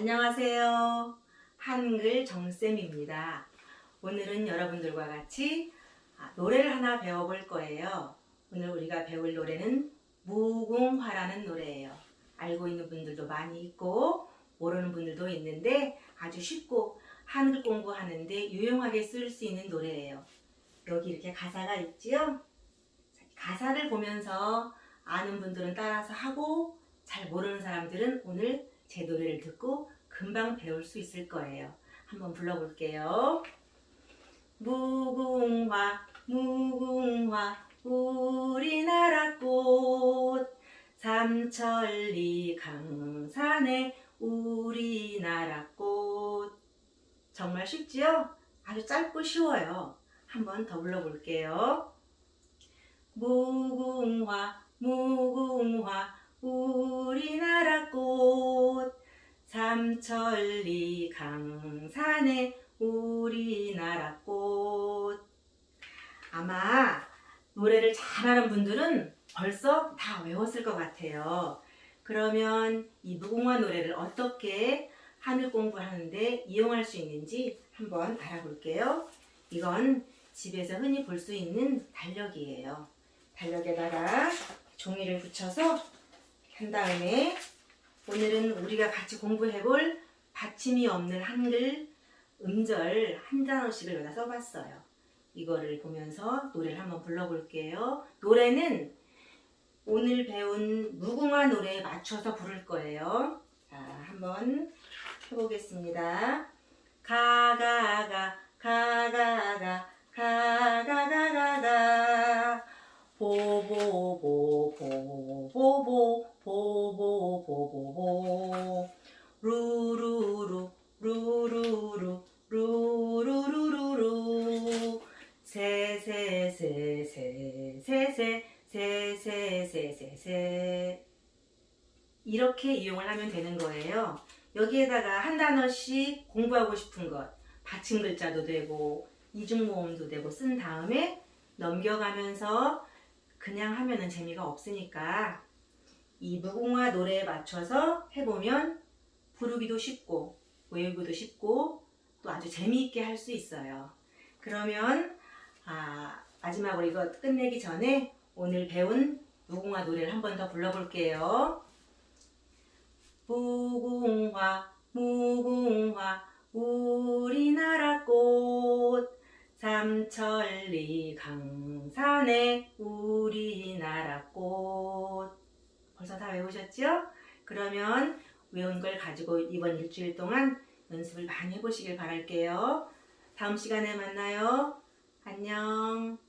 안녕하세요. 한글 정쌤입니다. 오늘은 여러분들과 같이 아, 노래를 하나 배워볼 거예요. 오늘 우리가 배울 노래는 무궁화라는 노래예요. 알고 있는 분들도 많이 있고 모르는 분들도 있는데 아주 쉽고 한글 공부하는데 유용하게 쓸 수 있는 노래예요. 여기 이렇게 가사가 있지요? 가사를 보면서 아는 분들은 따라서 하고 잘 모르는 사람들은 오늘 제 노래를 듣고 금방 배울 수 있을 거예요. 한번 불러볼게요. 무궁화 무궁화 우리나라 꽃 삼천리 강산에 우리나라 꽃 정말 쉽지요? 아주 짧고 쉬워요. 한번 더 불러볼게요. 무궁화 무궁화 우리나라 꽃 삼천리 강산에 우리나라 꽃 아마 노래를 잘하는 분들은 벌써 다 외웠을 것 같아요. 그러면 이 무궁화 노래를 어떻게 하늘 공부하는데 이용할 수 있는지 한번 알아볼게요. 이건 집에서 흔히 볼 수 있는 달력이에요. 달력에다가 종이를 붙여서 한 다음에 오늘은 우리가 같이 공부해 볼 받침이 없는 한글 음절 한 단어씩을 여기다 써봤어요. 이거를 보면서 노래를 한번 불러볼게요. 노래는 오늘 배운 무궁화 노래에 맞춰서 부를 거예요. 자, 한번 해보겠습니다. 가가가 가가가 가가가가가 보보보 보보보 보 보보보보 루루루 루루루 루루루루루 세세세세세세세세세세 이렇게 이용을 하면 되는 거예요. 여기에다가 한 단어씩 공부하고 싶은 것 받침 글자도 되고 이중 모음도 되고 쓴 다음에 넘겨가면서 그냥 하면은 재미가 없으니까 이 무궁화 노래에 맞춰서 해보면 부르기도 쉽고 외우기도 쉽고 또 아주 재미있게 할 수 있어요. 그러면 아, 마지막으로 이거 끝내기 전에 오늘 배운 무궁화 노래를 한 번 더 불러볼게요. 무궁화 무궁화 우리나라 꽃 삼천리 강산에 우리나라 꽃 벌써 다 외우셨죠? 그러면 외운 걸 가지고 이번 일주일 동안 연습을 많이 해보시길 바랄게요. 다음 시간에 만나요. 안녕.